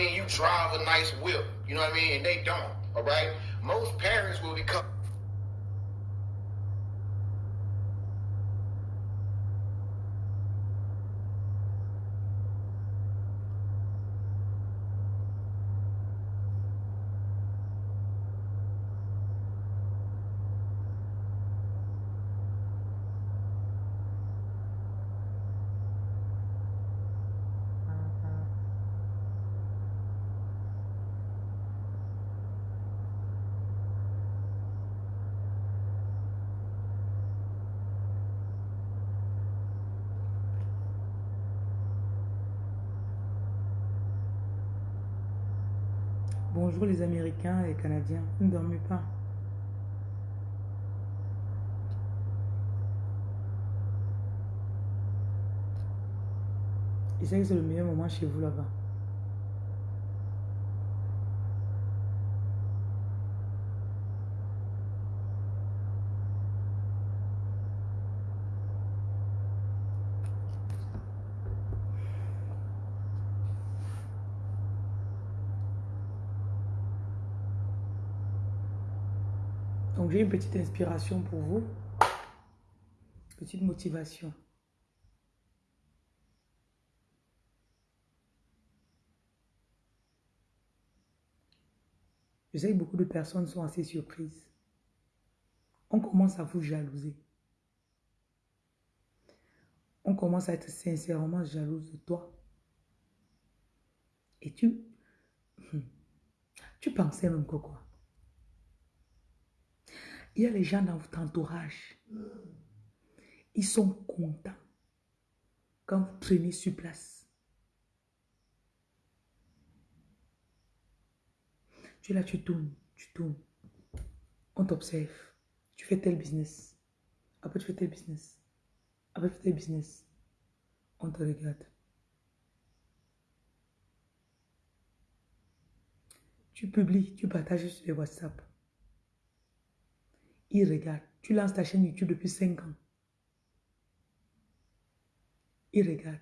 mean? You drive a nice whip, you know what I mean? And they don't, all right? Most parents will become Les Américains et les Canadiens. Ne dormez pas. Que c'est le meilleur moment chez vous là-bas. Une petite inspiration pour vous. Petite motivation. Je sais que beaucoup de personnes sont assez surprises. On commence à vous jalouser. On commence à être sincèrement jalouse de toi. Et tu... Tu pensais même que quoi? Il y a les gens dans votre entourage. Ils sont contents quand vous traînez sur place. Tu es là, tu tournes, tu tournes. On t'observe. Tu fais tel business. Après, tu fais tel business. Après, tu fais tel business. On te regarde. Tu publies, tu partages sur les WhatsApp. Ils regardent. Tu lances ta chaîne YouTube depuis 5 ans. Ils regardent.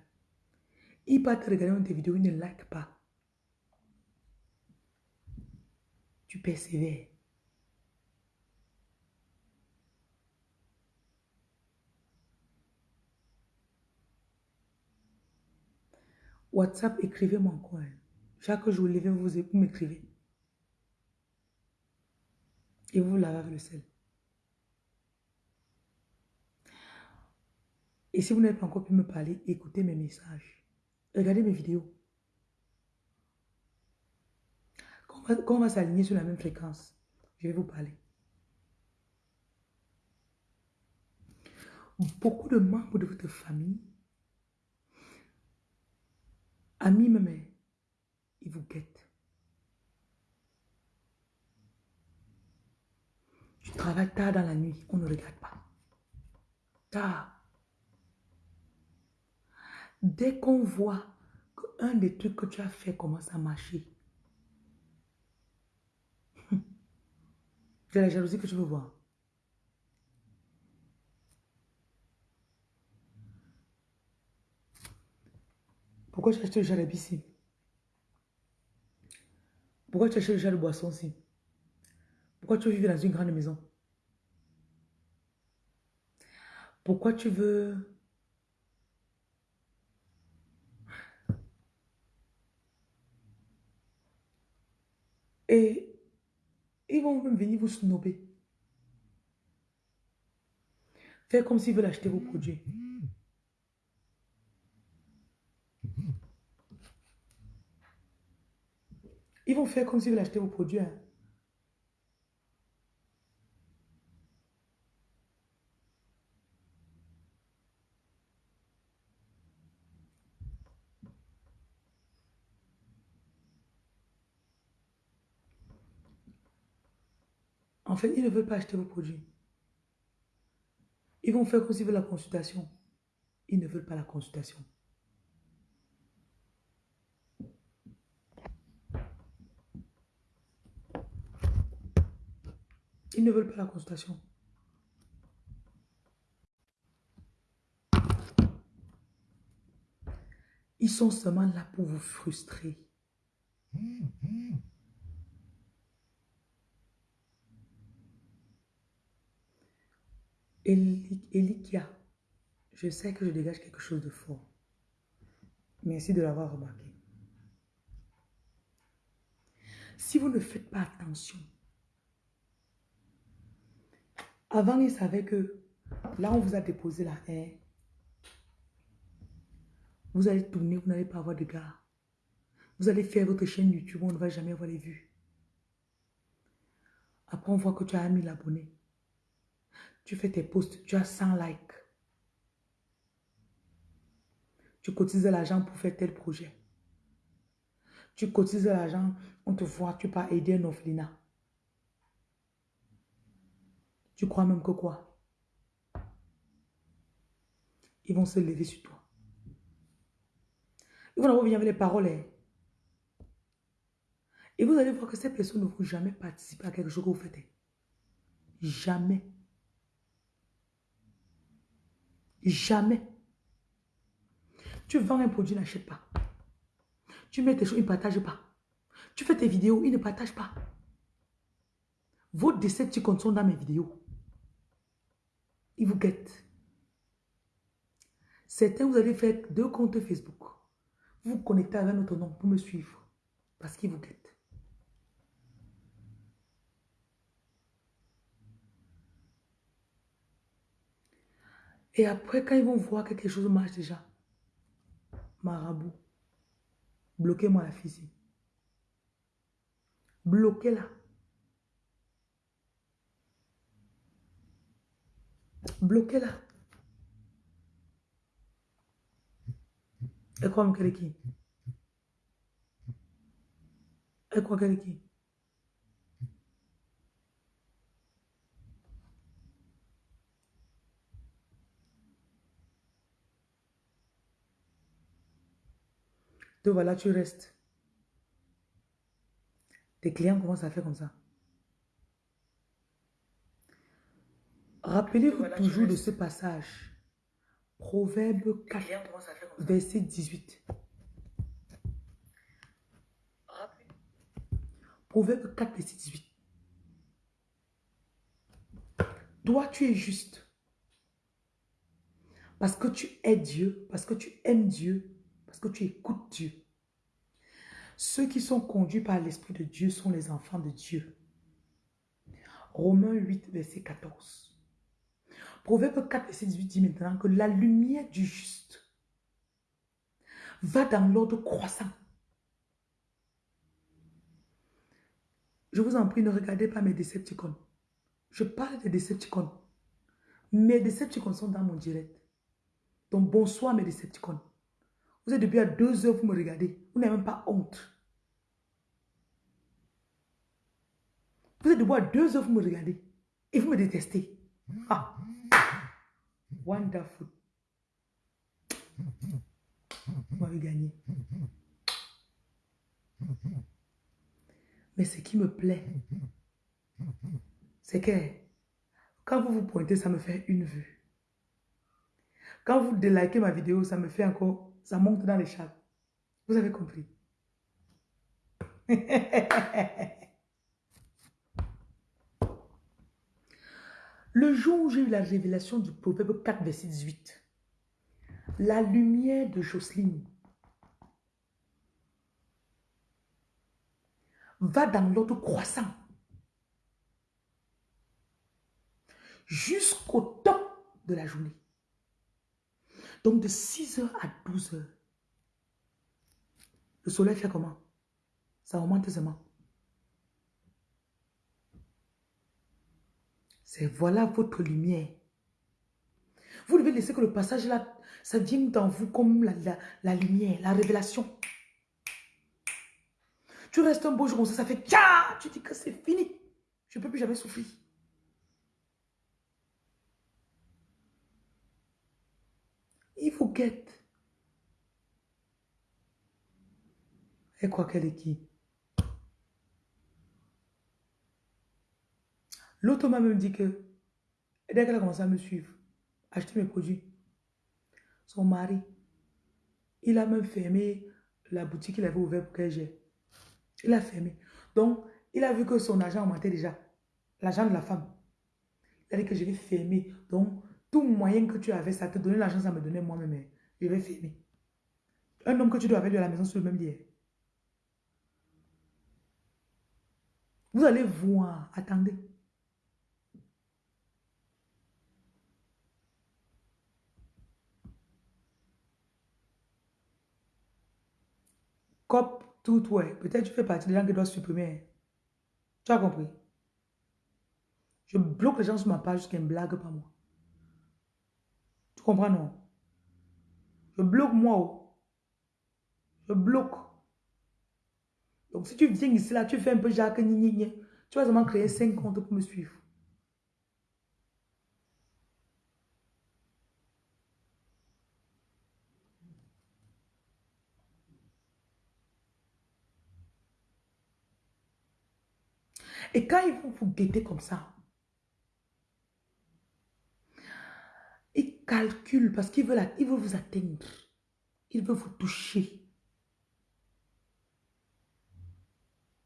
Ils partent regarder tes vidéos, ils ne like pas. Tu persévères. WhatsApp, écrivez-moi encore. Chaque jour, levez vous, vous m'écrivez. Et vous lavez avec le sel. Et si vous n'avez pas encore pu me parler, écoutez mes messages. Regardez mes vidéos. Quand on va, s'aligner sur la même fréquence, je vais vous parler. Beaucoup de membres de votre famille, amis même, ils vous guettent. Tu travailles tard dans la nuit, on ne regarde pas. Tard. Dès qu'on voit qu'un des trucs que tu as fait commence à marcher, c'est la jalousie que tu veux voir. Pourquoi tu acheté le jardin ici Pourquoi tu as acheté le boisson ici Pourquoi tu veux vivre dans une grande maison? Pourquoi tu veux Et ils vont même venir vous snober. Faire comme s'ils veulent acheter vos produits. Ils vont faire comme s'ils veulent acheter vos produits. Hein. En fait, ils ne veulent pas acheter vos produits. Ils vont faire comme veulent la consultation. Ils ne veulent pas la consultation. Ils ne veulent pas la consultation. Ils sont seulement là pour vous frustrer. Elikia, je sais que je dégage quelque chose de fort. Merci de l'avoir remarqué. Si vous ne faites pas attention, avant, il savait que là, on vous a déposé la haine. Vous allez tourner, vous n'allez pas avoir de gars. Vous allez faire votre chaîne YouTube, on ne va jamais avoir les vues. Après, on voit que tu as 1000 abonnés. Tu fais tes posts, tu as 100 likes. Tu cotises l'argent pour faire tel projet. Tu cotises l'argent, on te voit, tu pas aider un orphelinat. Tu crois même que quoi? Ils vont se lever sur toi. Ils vont avoir avec les paroles. Hein. Et vous allez voir que ces personnes ne vont jamais participer à quelque chose que vous faites. Hein. Jamais. Jamais. Tu vends un produit, n'achète pas. Tu mets tes choses, ils ne partagent pas. Tu fais tes vidéos, ils ne partagent pas. Vos Decepticons sont dans mes vidéos. Ils vous guettent. Certains, vous allez faire deux comptes Facebook. Vous vous connectez avec notre nom pour me suivre. Parce qu'ils vous guettent. Et après, quand ils vont voir que quelque chose marche déjà, marabout, bloquez-moi la physique. Bloquez-la. Bloquez-la. Et quoi, est qui Et quoi, qui Voilà, tu restes. Tes clients commencent à faire comme ça. Rappelez-vous toujours de ce passage. Proverbe 4, verset 18. Proverbe 4, verset 18. Toi, tu es juste. Parce que tu es Dieu, parce que tu aimes Dieu, parce que tu écoutes Dieu. Ceux qui sont conduits par l'Esprit de Dieu sont les enfants de Dieu. Romains 8, verset 14. Proverbe 4, verset 18 dit maintenant que la lumière du juste va dans l'ordre croissant. Je vous en prie, ne regardez pas mes Decepticons. Je parle des Decepticons. Mes Decepticons sont dans mon direct. Donc bonsoir mes Decepticons. Vous êtes depuis à deux heures, vous me regardez. Vous n'avez même pas honte. Vous êtes debout à deux heures, vous me regardez. Et vous me détestez. Ah. Wonderful. Vous m'avez gagné. Mais ce qui me plaît, c'est que quand vous vous pointez, ça me fait une vue. Quand vous délikez ma vidéo, ça me fait encore ça monte dans les chats. Vous avez compris. Le jour où j'ai eu la révélation du proverbe 4, verset 18, la lumière de Jocelyne va dans l'autre croissant jusqu'au top de la journée. Donc de 6h à 12h, le soleil fait comment? Ça augmente seulement. C'est voilà votre lumière. Vous devez laisser que le passage là, ça vienne dans vous comme la, lumière, la révélation. Tu restes un beau jour ça, ça fait tcha, tu dis que c'est fini. Je ne peux plus jamais souffrir. Et quoi qu'elle est qui? L'autre m'a même dit que, dès qu'elle a commencé à me suivre, acheter mes produits, son mari, il a même fermé la boutique qu'il avait ouverte pour qu'elle gère. Il a fermé. Donc, il a vu que son argent augmentait déjà. L'argent de la femme. Il a dit que je vais fermer. Donc, tout moyen que tu avais, ça te donnait l'argent, ça me donnait moi-même. Hein. Je vais fermer. Un homme que tu dois avoir de la maison sur le même lit. Vous allez voir. Attendez. Cop, tout, ouais. Peut-être tu fais partie des gens qui doivent supprimer. Hein. Tu as compris? Je bloque les gens sur ma page jusqu'à une blague pas moi. Comprends, non? Je bloque moi. Oh. Je bloque. Donc, si tu viens ici, là, tu fais un peu Jacques, tu vas seulement créer 5 comptes pour me suivre. Et quand ils vont vous guetter comme ça, ils calculent parce qu'ils veulent, ils veulent vous atteindre. Ils veulent vous toucher.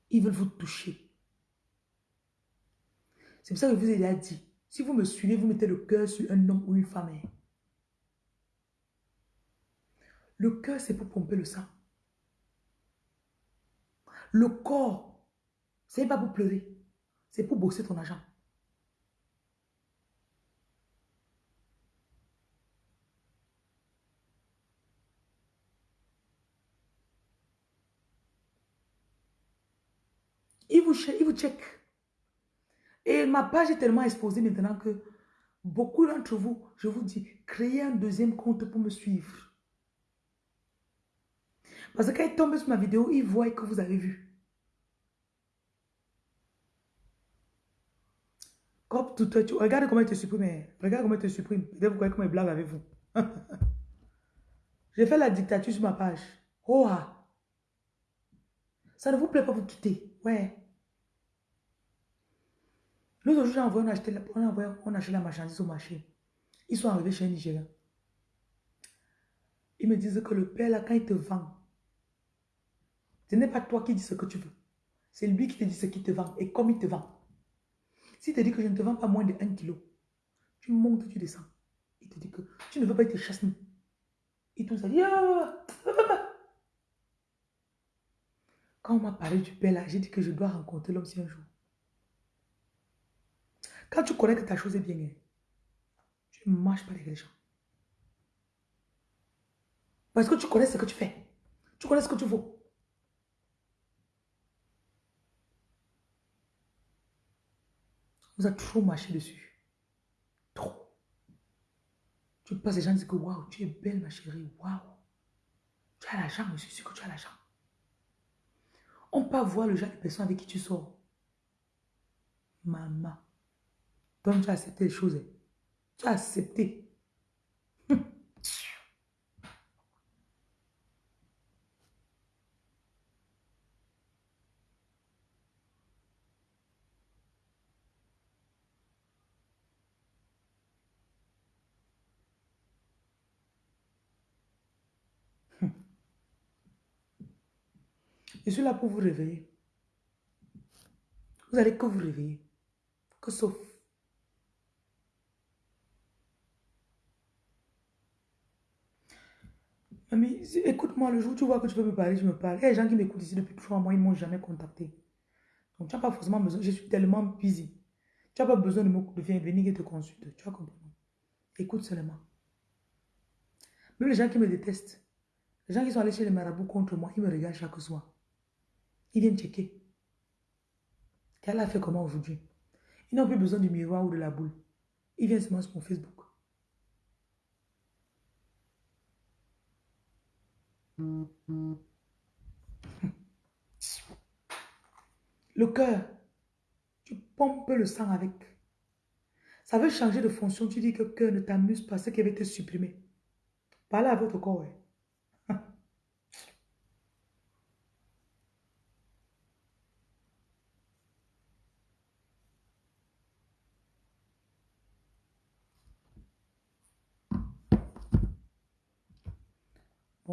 Ils veulent vous toucher. C'est pour ça que je vous ai déjà dit, si vous me suivez, vous mettez le cœur sur un homme ou une femme. Hein. Le cœur, c'est pour pomper le sang. Le corps, c'est pas pour pleurer. C'est pour bosser ton argent. Il il vous check. Et ma page est tellement exposée maintenant que beaucoup d'entre vous, je vous dis, créez un deuxième compte pour me suivre. Parce que quand ils tombent sur ma vidéo, ils voient que vous avez vu. regarde comment il te supprime. Regarde comment il te supprime. Peut-être vous croyez que mes blagues avec vous. J'ai fait la dictature sur ma page. Oh. Ça ne vous plaît pas, vous quitter. Ouais. Aujourd'hui, on a acheté, on a, on a acheté la marchandise au marché. Ils sont arrivés chez un Nigérian. Ils me disent que le père, là, quand il te vend, ce n'est pas toi qui dis ce que tu veux. C'est lui qui te dit ce qu'il te vend et comme il te vend. Si te dit que je ne te vends pas moins de 1 kg, tu montes, tu descends. Il te dit que tu ne veux pas être chasse Et tout ça dit, ah, quand on m'a parlé du père là, j'ai dit que je dois rencontrer l'homme si un jour. Quand tu connais que ta chose est bien, tu ne marches pas avec les gens. Parce que tu connais ce que tu fais. Tu connais ce que tu vaux. vous a trop marché dessus. Trop. Tu passes, les gens disent que waouh, tu es belle, ma chérie. Waouh. Tu as l'argent, je suis sûr que tu as l'argent. On peut voir le genre de personne avec qui tu sors. Maman. Donc tu as accepté les choses. Tu as accepté. Je suis là pour vous réveiller. Vous allez que vous réveiller. Que sauf. Mamie, écoute-moi, le jour où tu vois que tu peux me parler, je me parle. Il y a des gens qui m'écoutent ici depuis trois mois, ils ne m'ont jamais contacté. Donc, tu n'as pas forcément besoin. Je suis tellement busy. Tu n'as pas besoin de, me, de venir et te consulter. Tu as compris. Écoute seulement. Même les gens qui me détestent, les gens qui sont allés chez les marabouts contre moi, ils me regardent chaque soir. Ils viennent checker. Qu'elle a fait comment aujourd'hui? Ils n'ont plus besoin du miroir ou de la boule. Ils viennent seulement sur mon Facebook. Le cœur, tu pompes le sang avec. Ça veut changer de fonction. Tu dis que le cœur ne t'amuse pas, ce qui va te supprimer. Parlez à votre corps.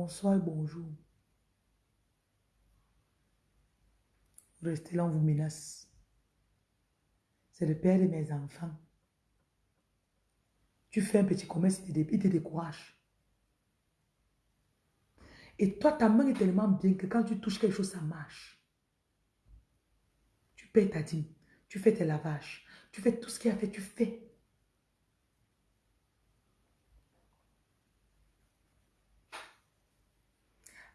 Bonsoir bonjour. Restez là, on vous menace. C'est le père de mes enfants. Tu fais un petit commerce, il te, décourage. Et toi, ta main est tellement bien que quand tu touches quelque chose, ça marche. Tu payes ta dîme, tu fais tes lavages, tu fais tout ce qu'il a fait, tu fais.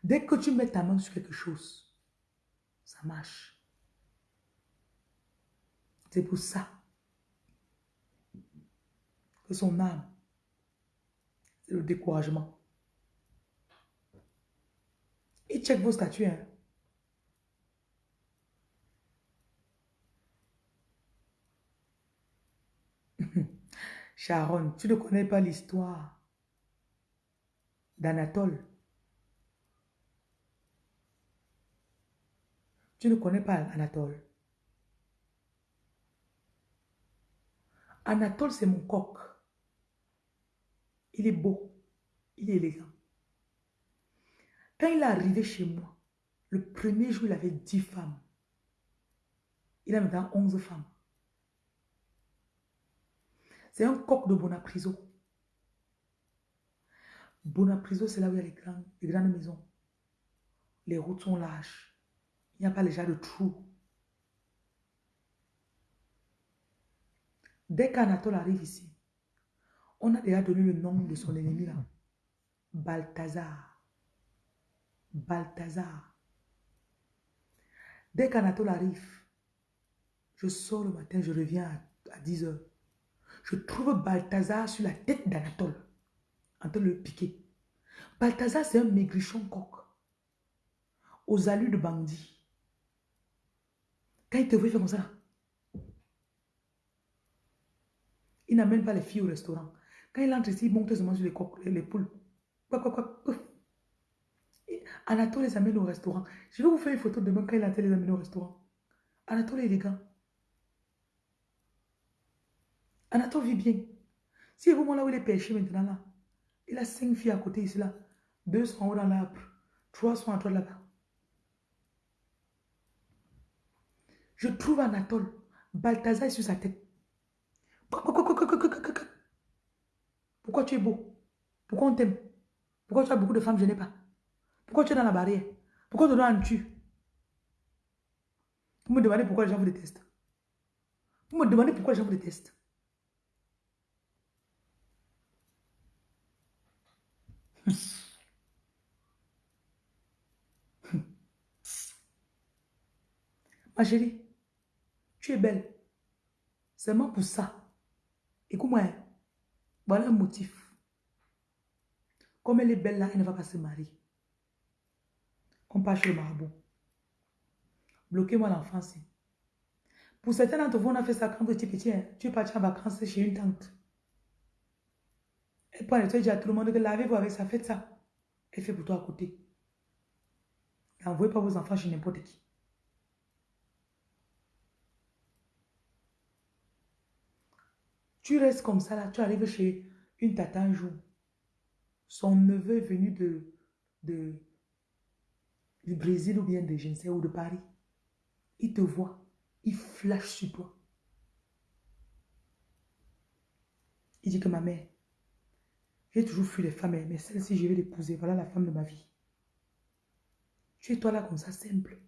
Dès que tu mets ta main sur quelque chose, ça marche. C'est pour ça que son âme, c'est le découragement. Il check vos statuts. Hein. Sharon, tu ne connais pas l'histoire d'Anatole? Tu ne connais pas Anatole. Anatole, c'est mon coq. Il est beau. Il est élégant. Quand il est arrivé chez moi, le premier jour, il avait 10 femmes. Il a maintenant 11 femmes. C'est un coq de Bonapriso. Bonapriso, c'est là où il y a les grandes, les grandes maisons. Les routes sont larges. Il n'y a pas déjà de trous. Dès qu'Anatole arrive ici, on a déjà donné le nom de son ennemi là. Balthazar. Balthazar. Dès qu'Anatole arrive, je sors le matin, je reviens à, 10 heures. Je trouve Balthazar sur la tête d'Anatole, en train de le piquer. Balthazar, c'est un maigrichon coq, aux allures de bandit. Quand il te voit, il fait comme ça. Il n'amène pas les filles au restaurant. Quand il entre ici, il monte seulement sur les, coques, les poules. Quoi, quoi, quoi. Anatole les amène au restaurant. Je vais vous faire une photo demain quand il a les amène au restaurant. Anatole est élégant. Anatole vit bien. Si vous là où il est pêché maintenant là, il a cinq filles à côté ici là. Deux sont en haut dans l'arbre. Trois sont en droite là-bas. Je trouve Anatole. Balthazar est sur sa tête. Pourquoi tu es beau? Pourquoi on t'aime? Pourquoi tu as beaucoup de femmes, je n'ai pas? Pourquoi tu es dans la barrière? Pourquoi tu dois en tuer Vous me demandez pourquoi les gens vous détestent. Vous me demandez pourquoi les gens vous détestent. Ma chérie, tu es belle. Seulement pour ça. Écoute-moi, voilà un motif. Comme elle est belle là, elle ne va pas se marier. On part chez le marabout. Bloquez-moi l'enfance. Pour certains d'entre vous, on a fait ça quand tu étais petit. Hein. Tu es parti en vacances chez une tante. Elle prend et dit à tout le monde que lavez-vous avec ça, faites ça. Elle fait pour toi à côté. N'envoyez pas vos enfants chez n'importe qui. Tu restes comme ça là, tu arrives chez une tata un jour. Son neveu est venu de, du Brésil ou bien de je ne de Paris. Il te voit, il flash sur toi. Il dit que ma mère, j'ai toujours fui les femmes, mais celle-ci, je vais l'épouser. Voilà la femme de ma vie. Tu es toi là comme ça, simple,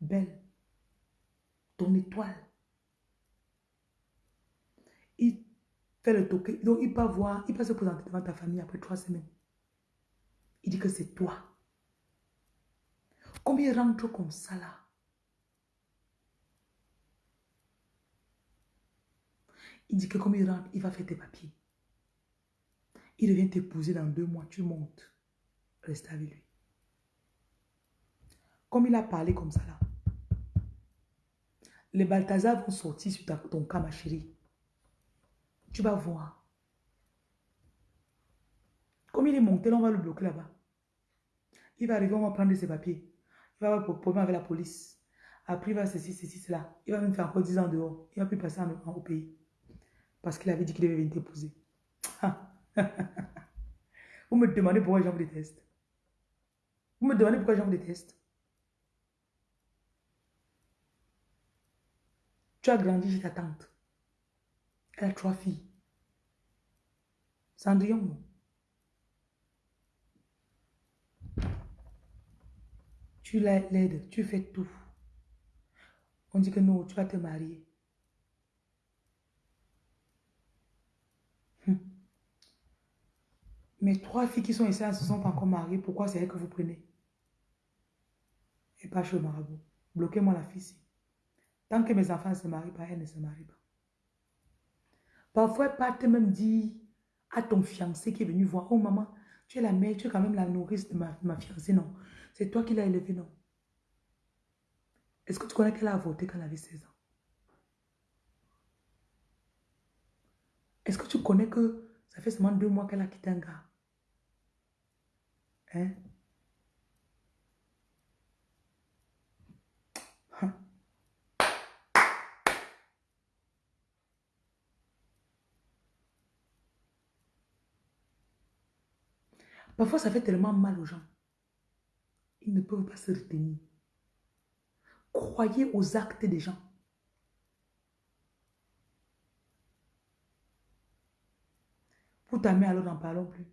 belle, ton étoile. Il fait le toquer. Donc, il peut voir, il peut se présenter devant ta famille après trois semaines. Il dit que c'est toi. Il rentre comme ça là? Il dit que comme il rentre, il va faire tes papiers? Il revient t'épouser dans deux mois, tu montes. Reste avec lui. Comme il a parlé comme ça là. Les Balthazar vont sortir sur ton cas, ma chérie. Tu vas voir. Comme il est monté, on va le bloquer là-bas. Il va arriver, on va prendre ses papiers. Il va avoir problème avec la police. Après, il va ceci, ceci, cela. Il va même faire encore 10 ans dehors. Il va plus passer en, au pays. Parce qu'il avait dit qu'il devait venir t'épouser. vous me demandez pourquoi les gens vous. Vous me demandez pourquoi les gens vous détestent. Tu as grandi chez ta tante. Elle a trois filles. Cendrillon. Tu l'aides, tu fais tout. On dit que non, tu vas te marier. Hum. Mes trois filles qui sont ici, elles ne se sont pas encore mariées. Pourquoi c'est elles que vous prenez? Et pas chez le marabout. Bloquez-moi la fille Tant que mes enfants ne se marient pas, elles ne se marient pas. Parfois, pas te même dit à ton fiancé qui est venu voir, oh maman, tu es la mère, tu es quand même la nourrice de ma, fiancée. Non, c'est toi qui l'as élevée, non. Est-ce que tu connais qu'elle a avorté quand elle avait 16 ans? Est-ce que tu connais que ça fait seulement deux mois qu'elle a quitté un gars? Hein? Parfois, ça fait tellement mal aux gens. Ils ne peuvent pas se retenir. Croyez aux actes des gens. Pour ta mère, alors n'en parlons plus.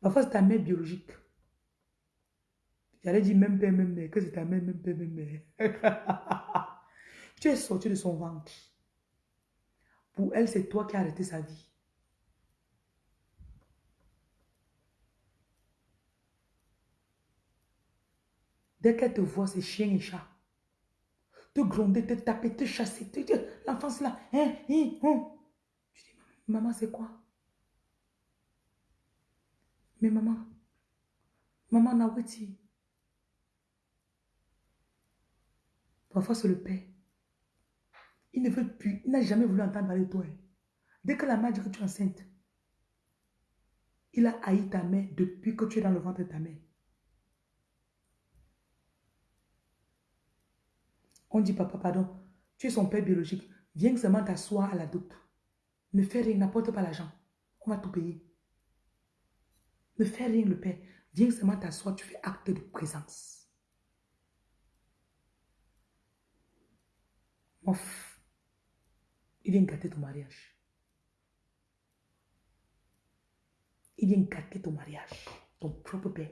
Parfois, c'est ta mère biologique. J'allais dire même père, même mère, que c'est ta mère, même père, même mère. tu es sorti de son ventre. Pour elle, c'est toi qui as arrêté sa vie. Dès qu'elle te voit, c'est chien et chat. Te gronder, te taper, te chasser. Te, L'enfance là. Hein, hein, hein. Je dis, maman, c'est quoi? Mais maman, maman Naweti. Parfois, c'est le père. Il ne veut plus, il n'a jamais voulu entendre parler de toi. Hein. Dès que la mère dit que tu es enceinte, il a haï ta mère depuis que tu es dans le ventre de ta mère. On dit, papa, pardon, tu es son père biologique. Viens seulement t'asseoir à la doute. Ne fais rien, n'apporte pas l'argent. On va tout payer. Ne fais rien, le père. Viens seulement t'asseoir, tu fais acte de présence. Ouf. Il vient gâter ton mariage. Il vient gâter ton mariage. Ton propre père.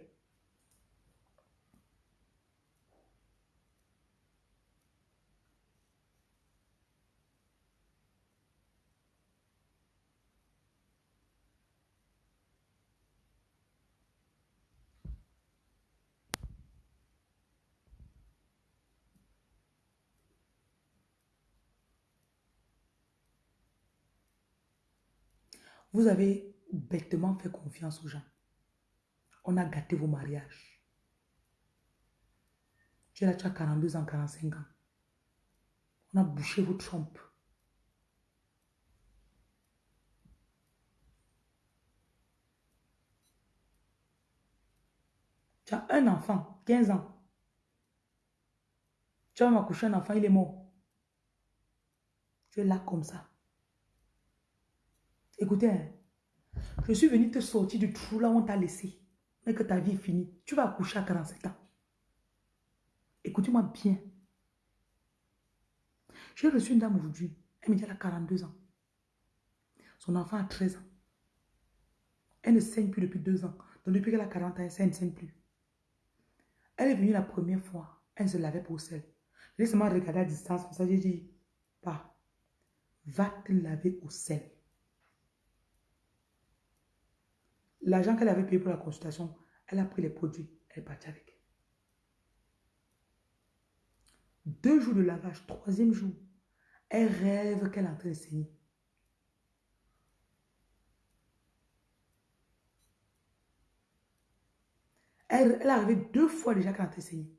Vous avez bêtement fait confiance aux gens. On a gâté vos mariages. Tu es là, tu as 42 ans, 45 ans. On a bouché votre trompe. Tu as un enfant, 15 ans. Tu as accouché un enfant, il est mort. Tu es là comme ça. Écoutez, hein, je suis venu te sortir du trou là où on t'a laissé. Mais que ta vie est finie. Tu vas accoucher à 47 ans. Écoutez-moi bien. J'ai reçu une dame aujourd'hui. Elle me dit qu'elle a 42 ans. Son enfant a 13 ans. Elle ne saigne plus depuis deux ans. Donc depuis qu'elle a 40 ans, elle ne saigne plus. Elle est venue la première fois. Elle se lavait pour sel. J'ai seulement regardé à distance. Pour ça, j'ai dit, pas. Va te laver au sel. L'argent qu'elle avait payé pour la consultation, elle a pris les produits, elle est partie avec. Deux jours de lavage, troisième jour, elle rêve qu'elle est en train de saigner. Elle, elle est arrivée deux fois déjà qu'elle est en train de saigner.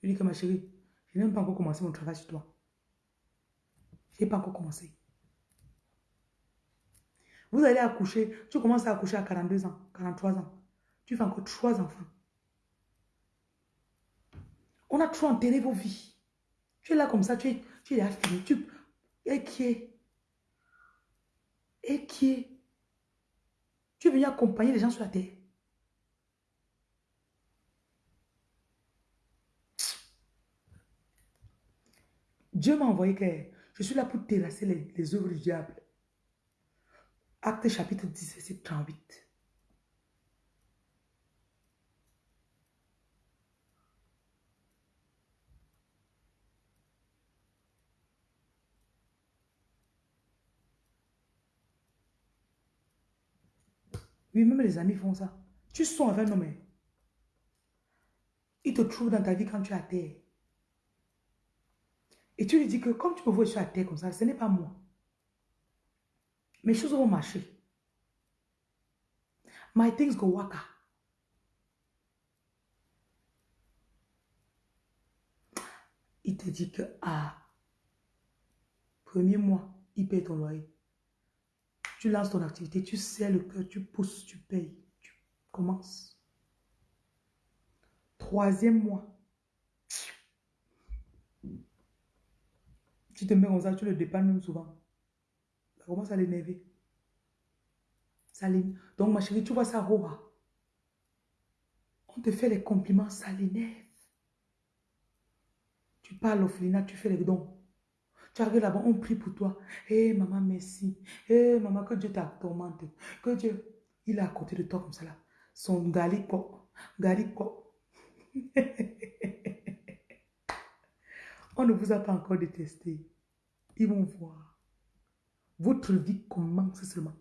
Je lui dis que ma chérie, je n'ai même pas encore commencé mon travail sur toi. Je n'ai pas encore commencé. Vous allez accoucher, tu commences à accoucher à 42 ans, 43 ans. Tu fais encore trois enfants. On a trop enterré vos vies. Tu es là comme ça, tu es, tu es fini. Tu, et qui est Et qui est Tu es venu accompagner les gens sur la terre. Dieu m'a envoyé que je suis là pour terrasser les, les œuvres du diable. Acte chapitre 10, verset 38. Oui, même les amis font ça. Tu sors avec un homme. hein. Il te trouve dans ta vie quand tu es à terre. Et tu lui dis que comme tu me vois, je suis à terre comme ça, ce n'est pas moi. Mes choses vont marcher. My things go waka. Il te dit que, ah, premier mois, il paye ton loyer. Tu lances ton activité, tu sais le cœur, tu pousses, tu payes, tu commences. Troisième mois, tu te mets comme ça, tu le dépannes même souvent. Ça commence à l'énerver. Donc, ma chérie, tu vois ça, Roha. On te fait les compliments, ça l'énerve. Tu parles au flina, tu fais les dons. Tu arrives là-bas, on prie pour toi. Hé, maman, merci. Hé, maman, que Dieu t'augmente. Que Dieu, il est à côté de toi comme ça là. Son galiko, galiko. On ne vous a pas encore détesté. Ils vont voir. Votre vie commence seulement.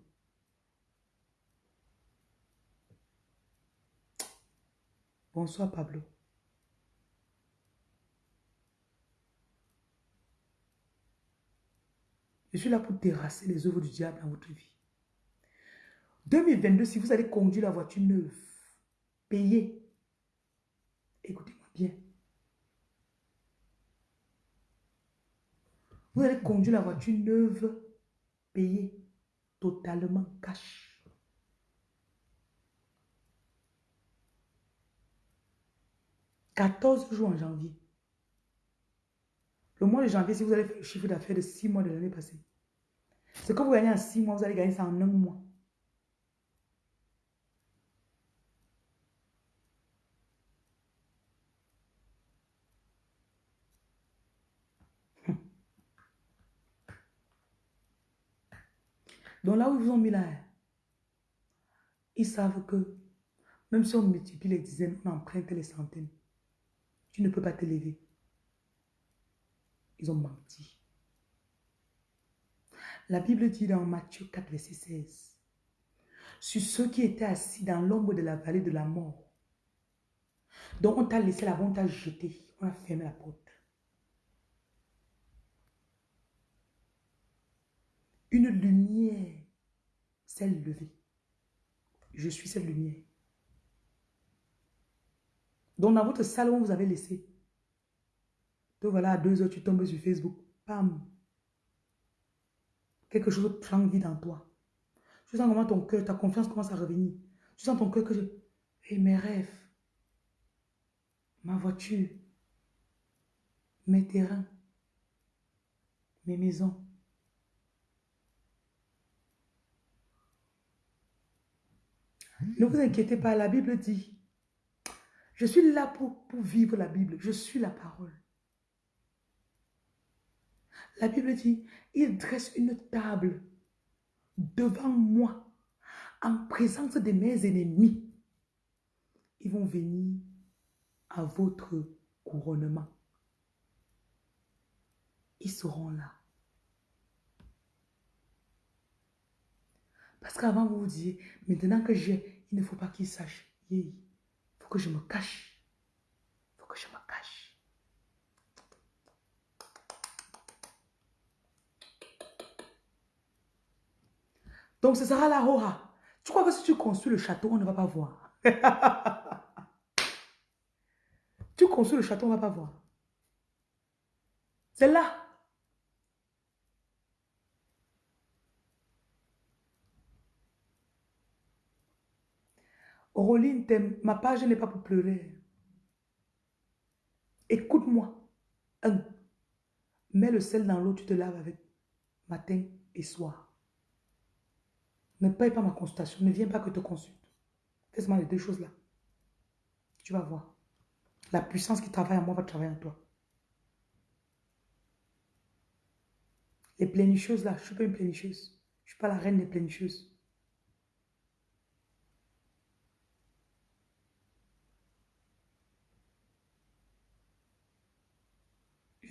Bonsoir Pablo. Je suis là pour terrasser les œuvres du diable dans votre vie. 2022, si vous allez conduire la voiture neuve, payée, écoutez-moi bien. Vous allez conduire la voiture neuve, payée, totalement cash. « 14 jours en janvier. Le mois de janvier, si vous allez faire le chiffre d'affaires de 6 mois de l'année passée, ce que vous gagnez en 6 mois, vous allez gagner ça en un mois. Donc là où ils vous ont mis là, ils savent que même si on multiplie les dizaines, on emprunte les centaines, tu ne peux pas te lever. Ils ont menti. La Bible dit dans Matthieu 4, verset 16, sur ceux qui étaient assis dans l'ombre de la vallée de la mort. Donc on t'a laissé là-bas, on t'a jeté, on a fermé la porte. Une lumière levée. Je suis cette lumière. Donc dans votre salon, vous avez laissé. Donc voilà, à deux heures, tu tombes sur Facebook. Pam. Quelque chose prend vie dans toi. Tu sens comment ton cœur, ta confiance commence à revenir. Tu sens ton cœur que je... Et mes rêves, ma voiture, mes terrains, mes maisons. Ne vous inquiétez pas, la Bible dit, je suis là pour, vivre la Bible, je suis la parole. La Bible dit, il dresse une table devant moi en présence de mes ennemis. Ils vont venir à votre couronnement. Ils seront là. Parce qu'avant, vous vous disiez, maintenant que j'ai, il ne faut pas qu'ils sachent. Il faut que je me cache. Il faut que je me cache. Donc, ce sera la Roha. Tu crois que si tu construis le château, on ne va pas voir? tu construis le château, on ne va pas voir. C'est là. T'aimes. ma page n'est pas pour pleurer. Écoute-moi. Un. Mets le sel dans l'eau, tu te laves avec matin et soir. Ne paye pas ma consultation. Ne viens pas que te consulte. Fais-moi les deux choses-là. Tu vas voir. La puissance qui travaille en moi va travailler en toi. Les pleinicheuses là, je ne suis pas une pleinicheuse. Je ne suis pas la reine des pleinicheuses.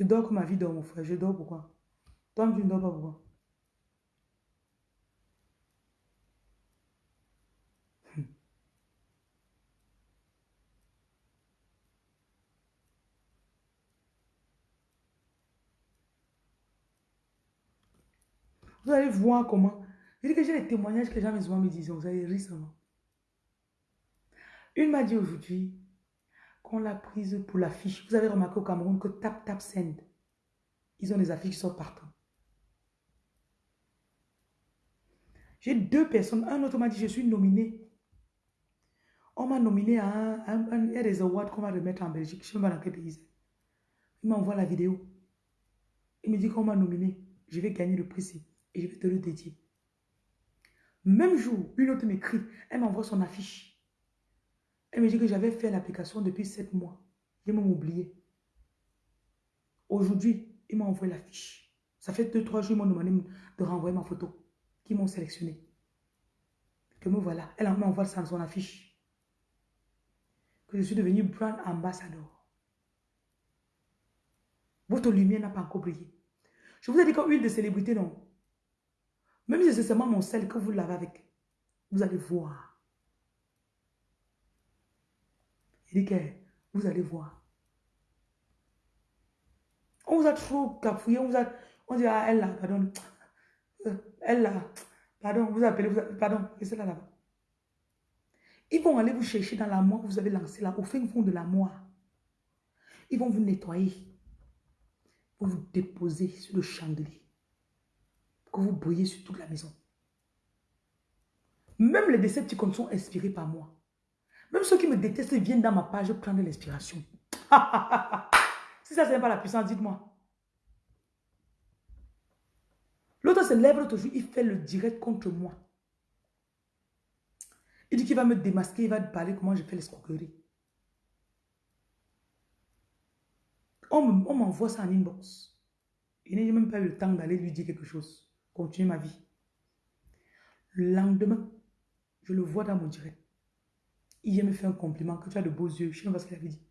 Je dors comme ma vie dort, mon frère. Je dors pourquoi? Toi, tu ne dors pas pourquoi? Vous allez voir comment. Je dis que j'ai les témoignages que les gens me disent. Vous allez rire seulement. Une m'a dit aujourd'hui qu'on l'a prise pour l'affiche. Vous avez remarqué au Cameroun que Tap Tap Send, ils ont des affiches qui sortent partout. J'ai deux personnes. Un autre m'a dit, je suis nominé. On m'a nominé à un, des awards qu'on va remettre en Belgique. Je ne sais pas dans quel pays Il m'envoie la vidéo. Il me dit qu'on m'a nominé. Je vais gagner le prix et je vais te le dédier. Même jour, une autre m'écrit, elle m'envoie son affiche. Elle me dit que j'avais fait l'application depuis sept mois. Ils m'ont oublié. Aujourd'hui, ils m'ont envoyé l'affiche. Ça fait deux, trois jours, ils m'ont demandé de renvoyer ma photo. Qui m'ont sélectionné. Que me voilà. Elle m'envoie ça son affiche. Que je suis devenu brand ambassador. Votre lumière n'a pas encore brillé. Je vous ai dit qu'huile de célébrité, non. Même si c'est seulement mon sel que vous l'avez avec, vous allez voir. Il dit que vous allez voir. On vous a trop cafouillé, on vous a, on dit, ah, elle là, pardon, euh, elle là, pardon, vous appelez, vous pardon, c'est là là-bas. Ils vont aller vous chercher dans la moire que vous avez lancé là, au fin fond de la moire. Ils vont vous nettoyer. Pour vous déposer sur le chandelier que vous brillez sur toute la maison. Même les Decepticons sont inspirés par moi. Même ceux qui me détestent viennent dans ma page prendre l'inspiration. si ça, ce n'est pas la puissance, dites-moi. L'autre se lève l'autre jour, il fait le direct contre moi. Il dit qu'il va me démasquer, il va parler comment je fais l'escroquerie. On m'envoie ça en inbox. Il n'a même pas eu le temps d'aller lui dire quelque chose continuer ma vie. Le lendemain, je le vois dans mon direct. Il me fait un compliment, que tu as de beaux yeux. Je ne sais pas ce qu'il avait dit.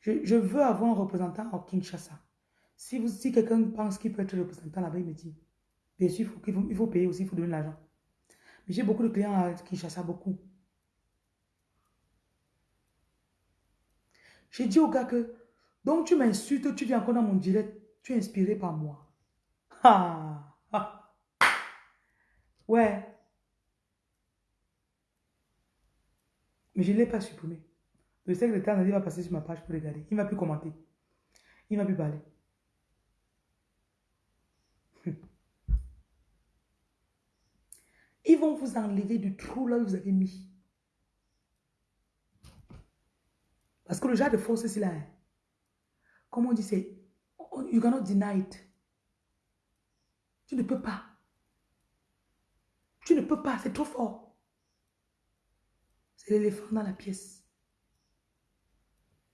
Je, veux avoir un représentant au Kinshasa. Si, vous, si quelqu'un pense qu'il peut être représentant là-bas, il me dit. Bien sûr, il faut, faut payer aussi, il faut donner l'argent. Mais j'ai beaucoup de clients à Kinshasa, beaucoup. J'ai dit au gars que, donc tu m'insultes, tu viens encore dans mon direct. Tu es inspiré par moi. Ah, ah. Ouais. Mais je ne l'ai pas supprimé. Le le temps va passer sur ma page pour regarder. Il ne va plus commenter. Il ne va plus parler. Ils vont vous enlever du trou là où vous avez mis. Parce que le genre de force, c'est là. Hein. Comment on dit, c'est You cannot deny it. Tu ne peux pas. Tu ne peux pas, c'est trop fort. C'est l'éléphant dans la pièce.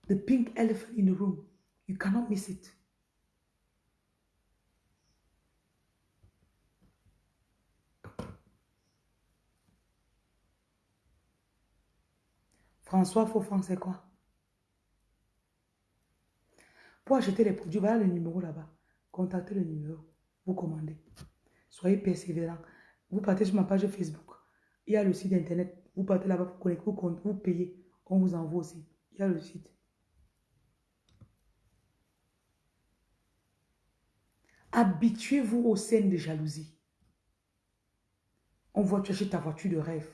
The pink elephant in the room. You cannot miss it. François Fofan, c'est quoi? Pour acheter les produits, voilà le numéro là-bas. Contactez le numéro. Vous commandez. Soyez persévérant. Vous partez sur ma page Facebook. Il y a le site internet. Vous partez là-bas pour connecter, vous, vous payez. On vous envoie aussi. Il y a le site. Habituez-vous aux scènes de jalousie. On voit tu achètes ta voiture de rêve.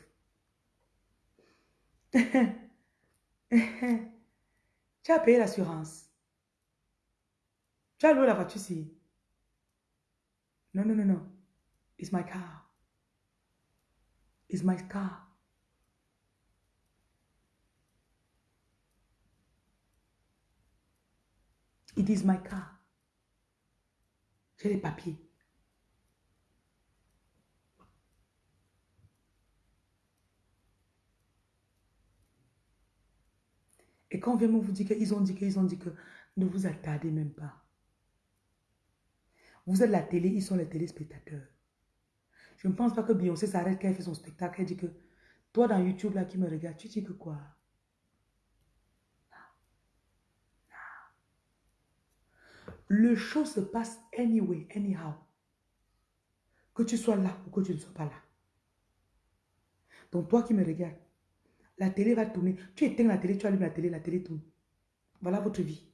tu as payé l'assurance. Tu as loué la voiture ici. Non, non, non, non. It's my car. It's my car. It is my car. J'ai les papiers. Et quand vraiment vous dit qu'ils ont dit qu'ils ont dit que ne vous attardez même pas. Vous êtes la télé, ils sont les téléspectateurs. Je ne pense pas que Beyoncé s'arrête quand elle fait son spectacle. Elle dit que, toi dans YouTube là qui me regarde, tu dis que quoi? Le show se passe anyway, anyhow. Que tu sois là ou que tu ne sois pas là. Donc toi qui me regardes, la télé va tourner. Tu éteins la télé, tu allumes la télé, la télé tourne. Voilà votre vie.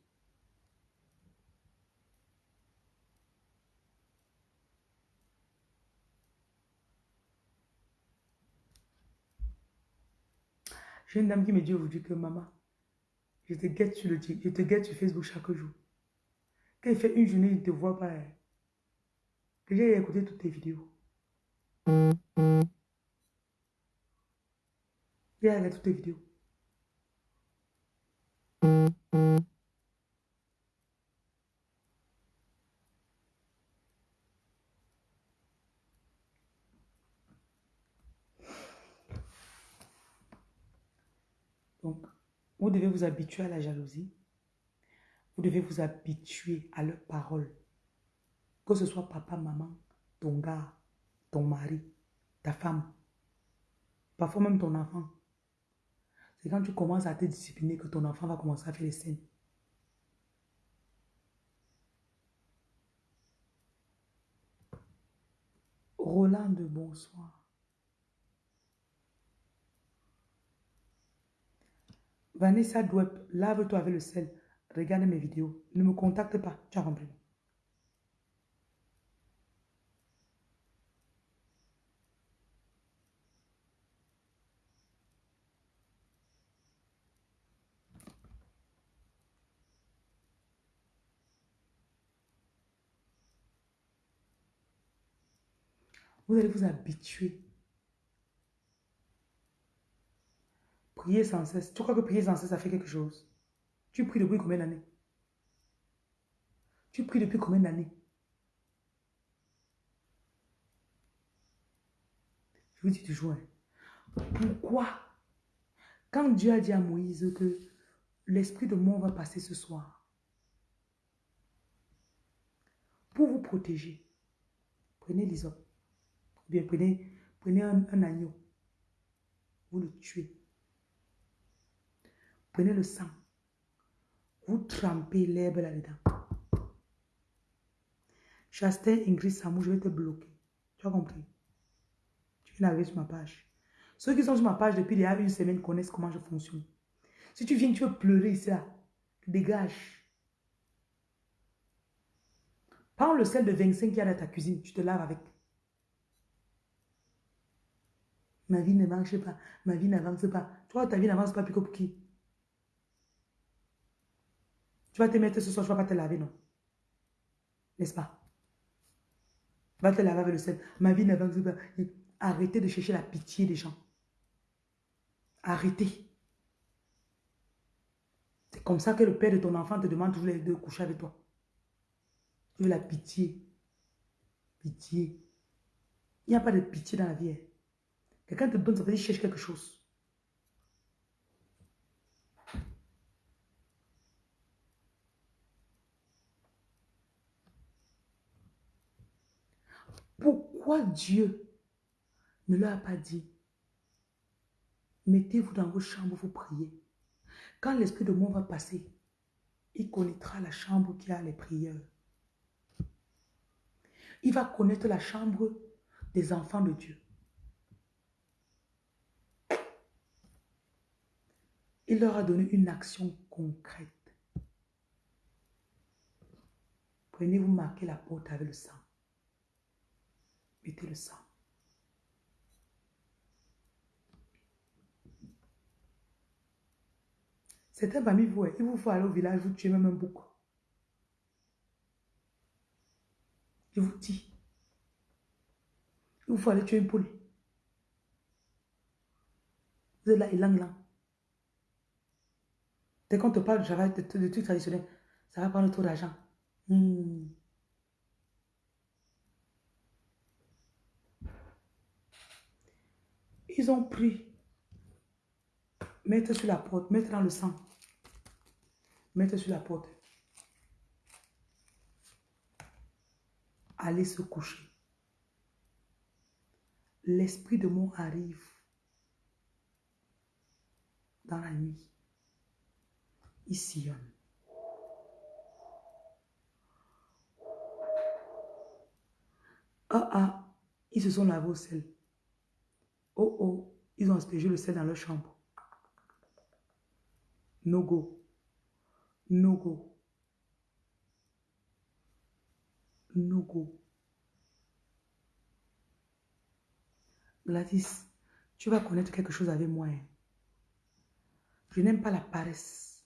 J'ai une dame qui me dit aujourd'hui que maman, je te guette sur le je te guette sur Facebook chaque jour. Quand il fait une journée, je ne te vois pas. Hein. Que j'ai écouté toutes tes vidéos. J'ai regardé toutes tes vidéos. Donc, vous devez vous habituer à la jalousie. Vous devez vous habituer à leurs paroles. Que ce soit papa, maman, ton gars, ton mari, ta femme, parfois même ton enfant. C'est quand tu commences à te discipliner que ton enfant va commencer à faire les scènes. Roland de bonsoir. Vanessa Dweb, lave-toi avec le sel. Regarde mes vidéos. Ne me contacte pas. Tu as compris. Vous allez vous habituer. Priez sans cesse. Tu crois que prier sans cesse, ça fait quelque chose? Tu pries depuis combien d'années? Tu pries depuis combien d'années? Je vous dis toujours, hein. pourquoi? Quand Dieu a dit à Moïse que l'esprit de mort va passer ce soir, pour vous protéger, prenez l'isop bien prenez, prenez un, agneau, vous le tuez. Prenez le sang, vous l'herbe là-dedans. Chastain, Ingrid, Samou, je vais te bloquer. Tu as compris? Tu viens sur ma page. Ceux qui sont sur ma page depuis il y a une semaine connaissent comment je fonctionne. Si tu viens, tu veux pleurer ici, dégage. Prends le sel de 25 qui y a dans ta cuisine, tu te laves avec. Ma vie ne marche pas. Ma vie n'avance pas. Toi, ta vie n'avance pas, puis pour qui? Tu vas te mettre ce soir, tu ne vas pas te laver, non N'est-ce pas? Va te laver avec le sel. Ma vie n'avance pas. Arrêtez de chercher la pitié des gens. Arrêtez. C'est comme ça que le père de ton enfant te demande toujours de coucher avec toi. Tu veux la pitié. Pitié. Il n'y a pas de pitié dans la vie. Hein. Quelqu'un te donne, ça veut dire cherche quelque chose. Pourquoi Dieu ne leur a pas dit Mettez-vous dans vos chambres, vous priez. Quand l'esprit de mort va passer, il connaîtra la chambre qui a les prières. Il va connaître la chambre des enfants de Dieu. Il leur a donné une action concrète. Prenez-vous marquer la porte avec le sang. Mettez le sang. Certains parmi vous, il vous faut aller au village, vous tuez même un bouc. Je vous dis. Il vous faut aller tuer une poule. Vous êtes là, il là. Dès qu'on te parle de travail, de, trucs traditionnels, ça va prendre trop d'argent. Hmm. Ils ont pris, mettre sur la porte, mettre dans le sang, mettre sur la porte. aller se coucher. L'esprit de mort arrive dans la nuit. Il sillonne. Ah ah, ils se sont lavés au sel. Oh oh, ils ont aspergé le sel dans leur chambre. No go. No go. No go. Gladys, tu vas connaître quelque chose avec moi. Hein. Je n'aime pas la paresse.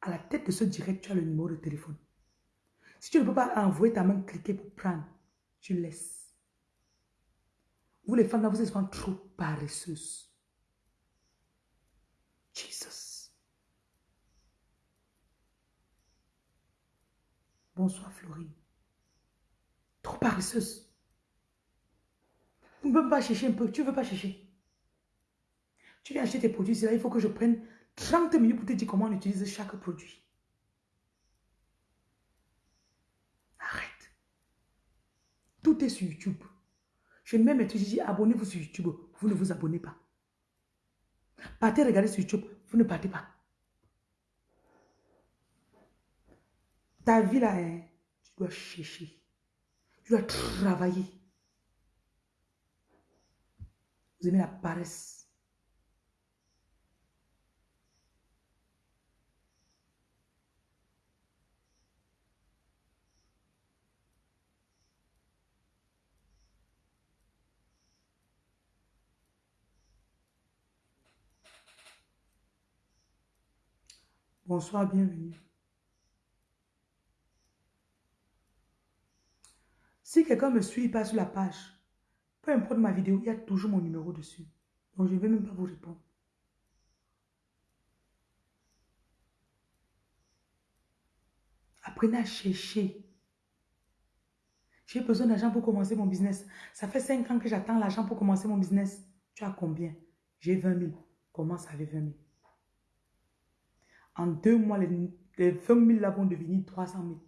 À la tête de ce direct, tu as le numéro de téléphone. Si tu ne peux pas envoyer ta main, cliquer pour prendre, tu laisses. Vous les femmes là, vous êtes souvent trop paresseuses. Jesus. Bonsoir Florine. Trop paresseuse. Vous ne pouvez pas chercher un peu. Tu ne veux pas chercher. Tu viens acheter tes produits, là, il faut que je prenne 30 minutes pour te dire comment on utilise chaque produit. Arrête. Tout est sur YouTube. Je même être dit abonnez-vous sur YouTube. Vous ne vous abonnez pas. Partez regarder sur YouTube. Vous ne partez pas. Ta vie là, hein, tu dois chercher. Tu dois travailler. Vous aimez la paresse. Bonsoir, bienvenue. Si quelqu'un me suit, pas sur la page, peu importe ma vidéo, il y a toujours mon numéro dessus. Donc, je ne vais même pas vous répondre. Apprenez à chercher. J'ai besoin d'argent pour commencer mon business. Ça fait 5 ans que j'attends l'argent pour commencer mon business. Tu as combien? J'ai 20 000. Commence avec 20 000. En deux mois, les, 20 000 là vont devenir 300 000.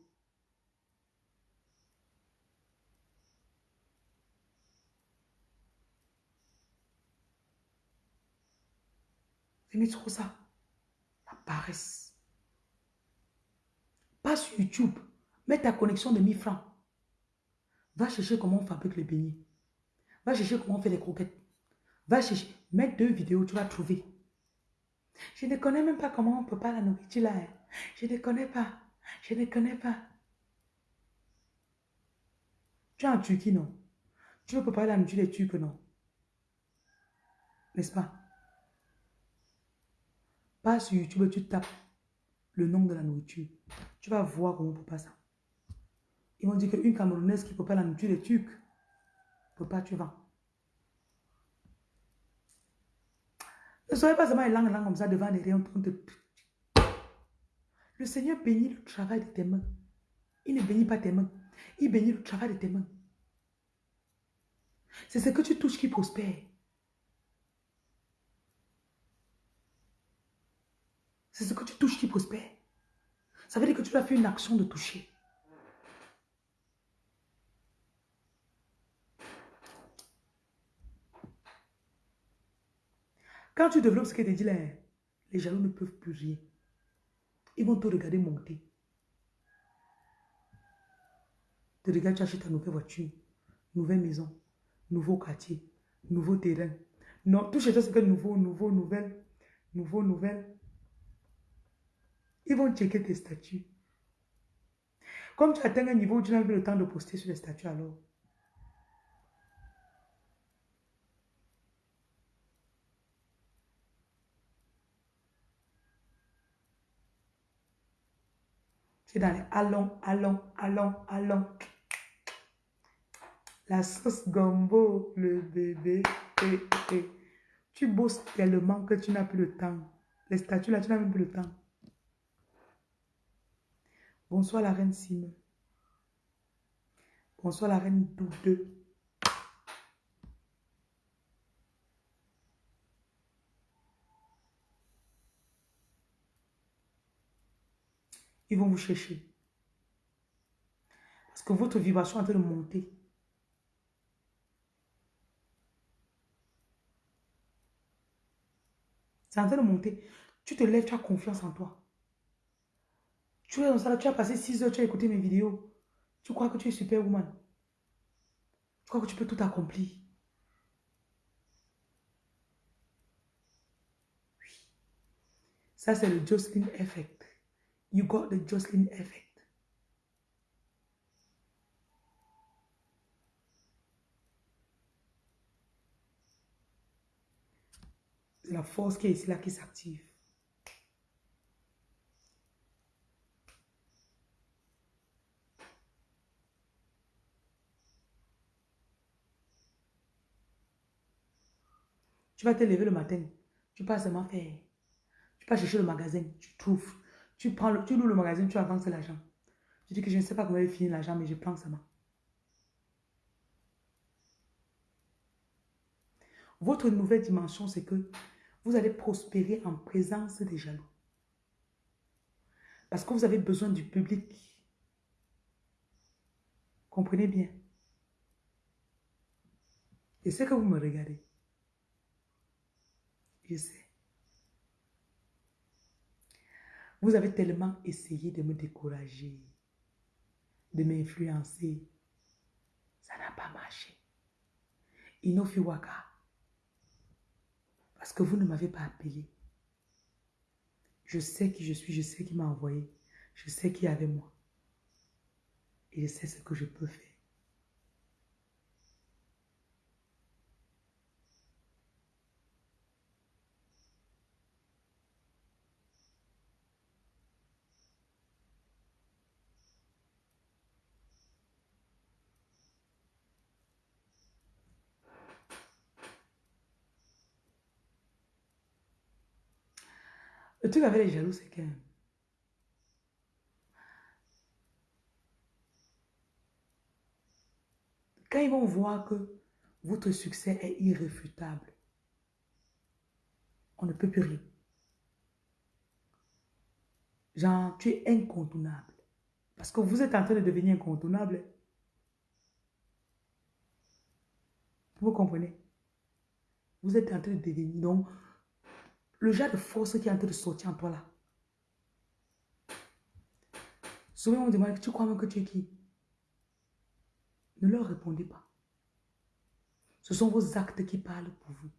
Vous trop ça. La paresse. Pas sur YouTube. Mets ta connexion de 1000 francs. Va chercher comment on fabrique les beignets. Va chercher comment on fait les croquettes. Va chercher. Mets deux vidéos, tu vas trouver. Je ne connais même pas comment on prépare la nourriture là. Hein. Je ne connais pas. Je ne connais pas. Tu es en Turquie, non? Tu veux préparer la nourriture des Turcs, non? N'est-ce pas? Pas sur YouTube, tu tapes le nom de la nourriture. Tu vas voir comment on prépare ça. Ils vont dire qu'une Camerounaise qui prépare la nourriture des Turcs, pas, tu vas. Ne soyez pas seulement langue comme ça devant les rayons. Le Seigneur bénit le travail de tes mains. Il ne bénit pas tes mains. Il bénit le travail de tes mains. C'est ce que tu touches qui prospère. C'est ce que tu touches qui prospère. Ça veut dire que tu as fait une action de toucher. Quand tu développes ce que tu dit là, les jaloux ne peuvent plus rien. Ils vont te regarder monter. Tu regardes, tu achètes ta nouvelle voiture, nouvelle maison, nouveau quartier, nouveau terrain. Non, tout chez toi, c'est que nouveau, nouveau, nouvelle, nouveau, nouvelle. Ils vont checker tes statuts. Comme tu atteins un niveau où tu n'as plus le temps de poster sur les statuts alors. Allons, allons, allons, allons. La sauce gombo, le bébé. Tu bosses tellement que tu n'as plus le temps. Les statues là, tu n'as même plus le temps. Bonsoir la reine Simon. Bonsoir la reine Doudeux. Ils vont vous chercher. Parce que votre vibration est en train de monter. C'est en train de monter. Tu te lèves, tu as confiance en toi. Tu es dans ça, tu as passé 6 heures, tu as écouté mes vidéos. Tu crois que tu es superwoman. Tu crois que tu peux tout accomplir. Oui. Ça, c'est le Jocelyn Effect. You got the Jocelyn Effect. C'est la force qui est ici là qui s'active. Tu vas te lever le matin. Tu passes seulement faire. Tu vas chercher le magasin. Tu trouves. Tu prends tu loues le magasin, tu avances l'argent. Tu dis que je ne sais pas comment il finir l'argent, mais je prends seulement. Votre nouvelle dimension, c'est que vous allez prospérer en présence des jaloux. Parce que vous avez besoin du public. Comprenez bien. Et c'est que vous me regardez. Je sais. Vous avez tellement essayé de me décourager, de m'influencer. Ça n'a pas marché. Inofiwaka. Parce que vous ne m'avez pas appelé. Je sais qui je suis, je sais qui m'a envoyé. Je sais qui est avec moi. Et je sais ce que je peux faire. Le truc avec les jaloux, c'est que quand ils vont voir que votre succès est irréfutable, on ne peut plus rien. Genre, tu es incontournable. Parce que vous êtes en train de devenir incontournable. Vous comprenez? Vous êtes en train de devenir. Donc, le genre de force qui est en train de sortir en toi là. Souvent, on me demande, tu crois même que tu es qui? Ne leur répondez pas. Ce sont vos actes qui parlent pour vous.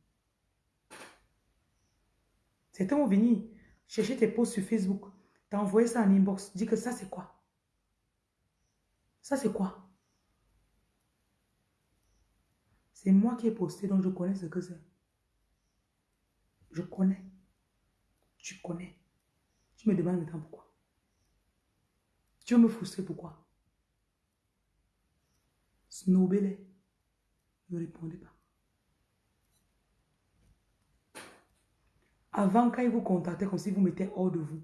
Certains vont venir chercher tes posts sur Facebook. T'as envoyé ça en inbox. Dis que ça, c'est quoi? Ça, c'est quoi? C'est moi qui ai posté, donc je connais ce que c'est. Je connais. Tu connais. Tu me demandes maintenant pourquoi. Tu veux me frustrer pourquoi? Snobez-les. Ne répondez pas. Avant, quand ils vous contactaient comme si vous mettez hors de vous.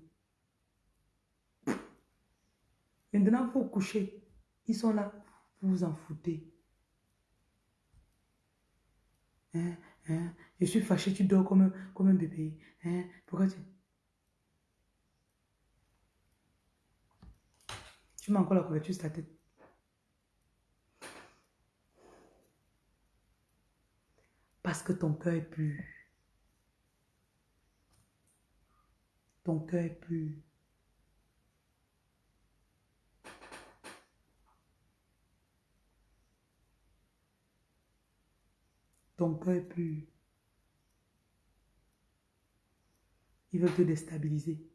Maintenant, vous couchez. Ils sont là. Vous vous en foutez. Hein? Hein? Je suis fâché, tu dors comme un, comme un bébé. Hein? Pourquoi tu... Tu mets encore la couverture sur ta tête. Parce que ton cœur est pur. Ton cœur est pur. Ton cœur est pur. Il veut te déstabiliser.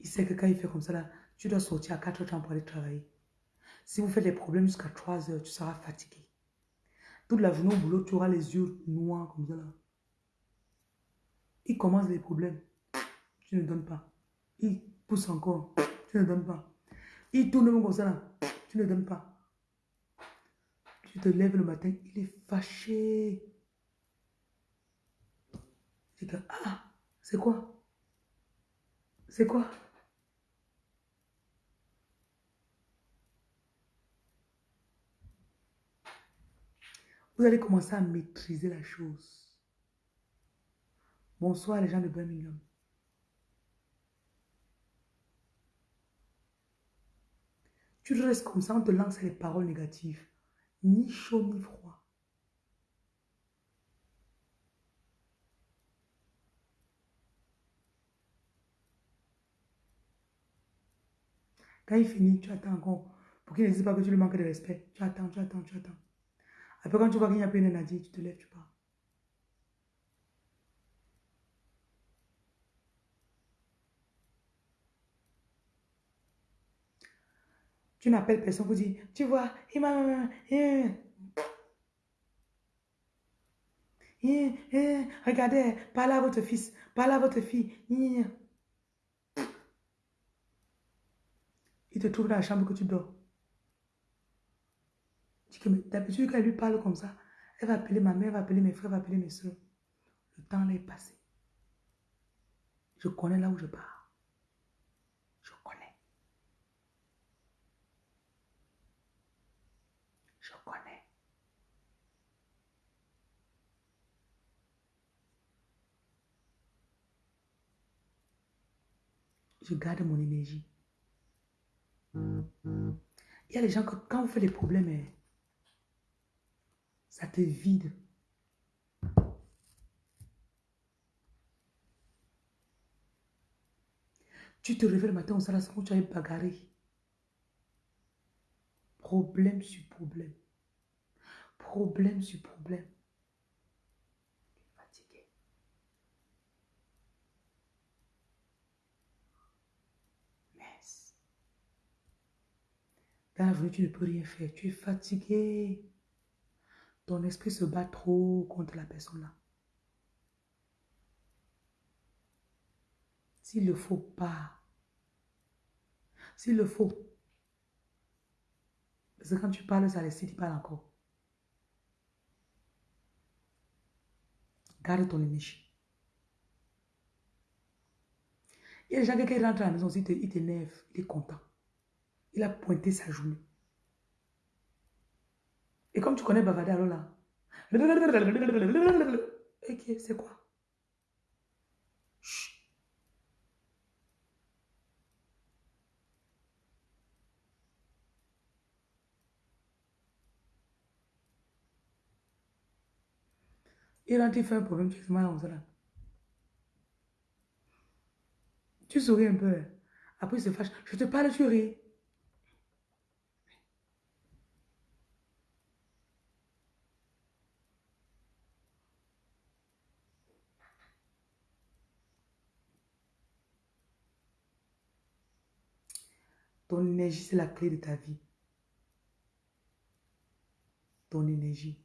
Il sait que quand il fait comme ça, là, tu dois sortir à 4 heures pour aller travailler. Si vous faites des problèmes jusqu'à 3 heures, tu seras fatigué. Toute la journée au boulot, tu auras les yeux noirs comme ça. Là. Il commence les problèmes. Tu ne donnes pas. Il pousse encore. Tu ne donnes pas. Il tourne comme ça. Là. Tu ne donnes pas. Tu te lèves le matin, il est fâché. Tu dis, ah, c'est quoi? C'est quoi? Vous allez commencer à maîtriser la chose. Bonsoir les gens de Birmingham. Tu restes comme ça, on te lance les paroles négatives. Ni chaud ni froid. Quand il finit, tu attends encore. Pour qu'il ne dise pas que tu lui manques de respect. Tu attends, tu attends, tu attends. Après, quand tu vois qu'il n'y a plus rien à dire, tu te lèves, tu pars. Tu n'appelles personne pour dire, tu vois, il m'a... Regardez, parlez à votre fils, parlez à votre fille. Il te trouve dans la chambre que tu dors. D'habitude, quand elle lui parle comme ça, elle va appeler ma mère, elle va appeler mes frères, elle va appeler mes soeurs. Le temps est passé. Je connais là où je pars. Je connais. Je connais. Je garde mon énergie. Il y a les gens que quand vous faites des problèmes, hein, ça te vide. Tu te réveilles le matin au salon, tu as bagarré. Problème sur problème. Problème sur problème. Fatigué. Mince. Dans l'avenir, tu ne peux rien faire. Tu es fatigué. Ton esprit se bat trop contre la personne là. S'il le faut, pas. S'il le faut. Parce que quand tu parles, ça laisse, tu parles encore. Garde ton énergie. Il y a des gens qui rentrent à la maison, il t'énerve, il est content. Il a pointé sa journée. Et comme tu connais Bavada, alors là. Ok, c'est quoi? Chut. Il il fait un problème, tu fais mal en. Tu souris un peu. Après, il se fâche. Je te parle, tu ris. Ton énergie, c'est la clé de ta vie. Ton énergie.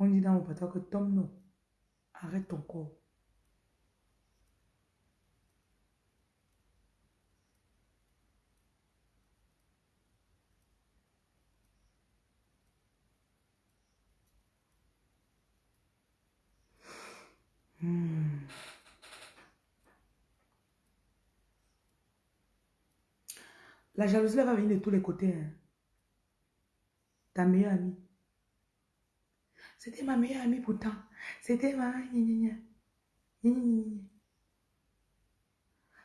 On dit dans mon patois que Tom, non. Arrête ton corps. Hmm. La jalousie va venir de tous les côtés. Hein. Ta meilleure amie. C'était ma meilleure amie pourtant. C'était ma...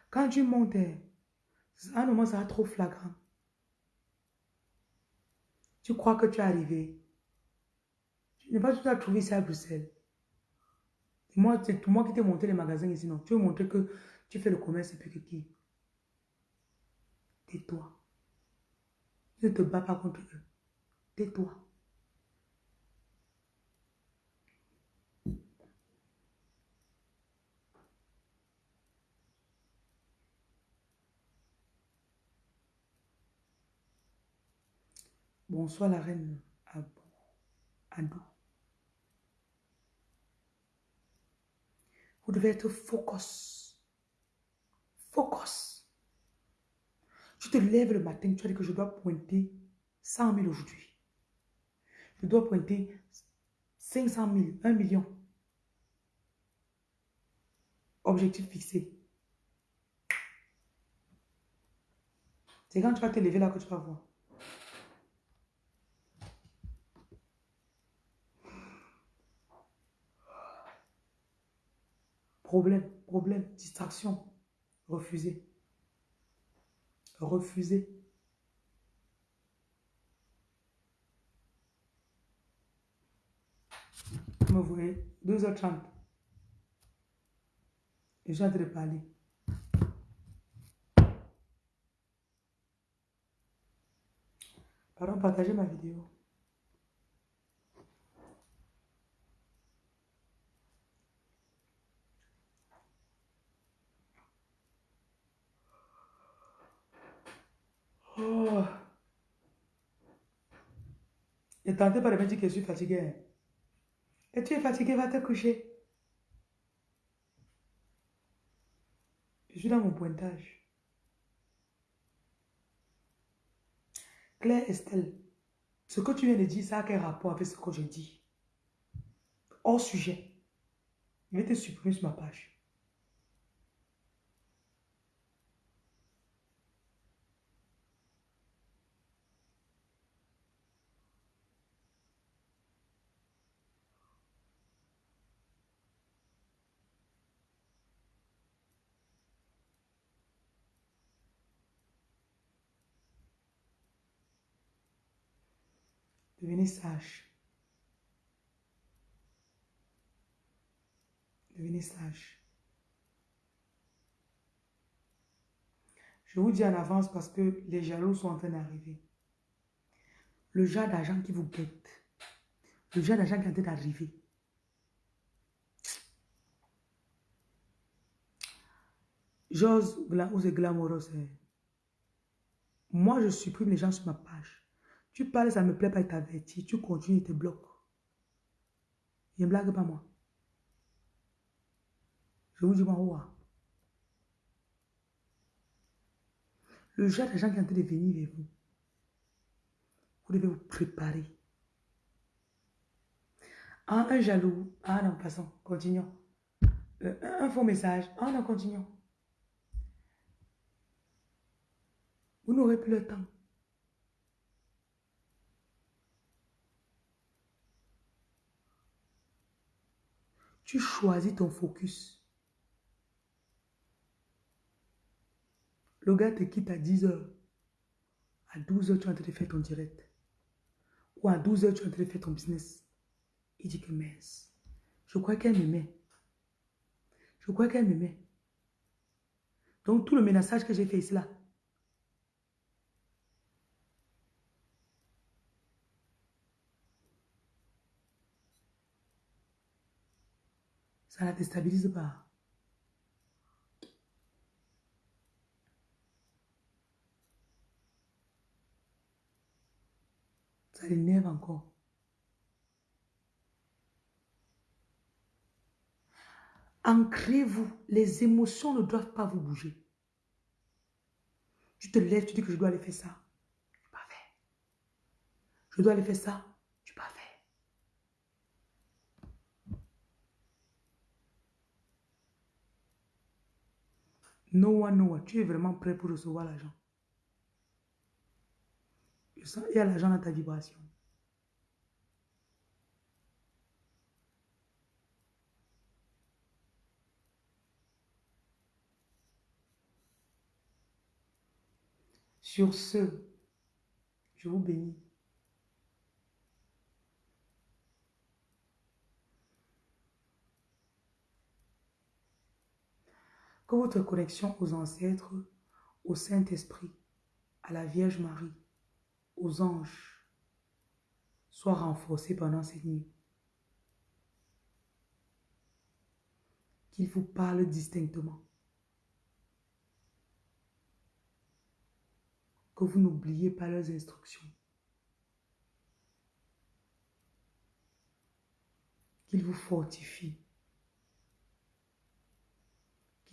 Quand tu montes, à un moment, ça va trop flagrant. Tu crois que tu es arrivé. Tu n'es pas tout à trouver ça à Bruxelles. Moi, c'est moi qui t'ai monté les magasins ici, non. Tu veux montrer que tu fais le commerce et puis que qui Tais-toi. Ne te bats pas contre eux. Tais-toi. Bonsoir la reine Adou. Vous devez être focus. Focus. Tu te lèves le matin, tu as dit que je dois pointer 100 000 aujourd'hui. Je dois pointer 500 000, 1 million. Objectif fixé. C'est quand tu vas te lever là que tu vas voir. Problème, problème, distraction. Refusé. Refusé. Vous me voyez 2h30. Et j'ai en train de parler. Pardon, partagez ma vidéo. Oh. Et tentez pas de me dire que je suis fatigué. Et tu es fatigué, va te coucher. Je suis dans mon pointage. Claire Estelle, ce que tu viens de dire, ça a quel rapport avec ce que je dis? Hors sujet. Je vais te supprimer sur ma page. Devenez sage. Devenez sage. Je vous dis en avance parce que les jaloux sont en train d'arriver. Le genre d'argent qui vous guette. Le genre d'argent qui est en train d'arriver. J'ose ou. Moi, je supprime les gens sur ma page. Tu parles, ça ne me plaît pas, il t'avertit. Tu continues, il te bloque. Il ne blague pas moi. Je vous dis moi, Le genre de gens qui sont en de venir vers vous, vous devez vous préparer. Un jaloux. Ah non, passons, continuons. Euh, un faux message. Ah non, continuons. Vous n'aurez plus le temps. Tu choisis ton focus. Le gars te quitte à 10h. À 12h, tu es en train de faire ton direct. Ou à 12h, tu es en train de faire ton business. Il dit que mince. Je crois qu'elle m'aimait. Je crois qu'elle m'aimait. Donc tout le ménage que j'ai fait ici là, La déstabilise pas. Ça l'énerve encore. Ancrez-vous. Les émotions ne doivent pas vous bouger. Tu te lèves, tu dis que je dois aller faire ça. Fait. Je dois aller faire ça. Noah, Noah, tu es vraiment prêt pour recevoir l'argent. Il y a l'argent dans ta vibration. Sur ce, je vous bénis. Que votre connexion aux ancêtres, au Saint-Esprit, à la Vierge Marie, aux anges, soit renforcée pendant cette nuit. Qu'ils vous parlent distinctement. Que vous n'oubliez pas leurs instructions. Qu'ils vous fortifient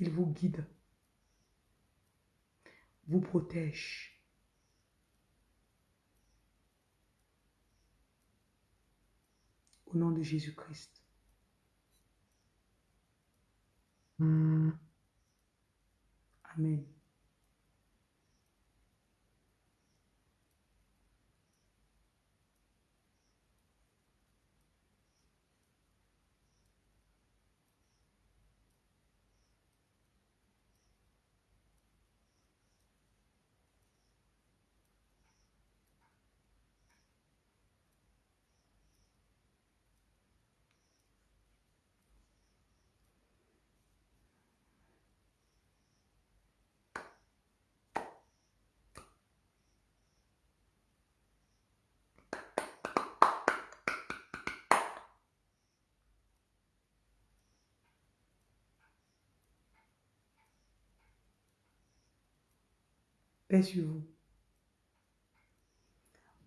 il vous guide, vous protège. Au nom de Jésus-Christ. Amen. Paix sur vous.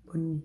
Bonne nuit.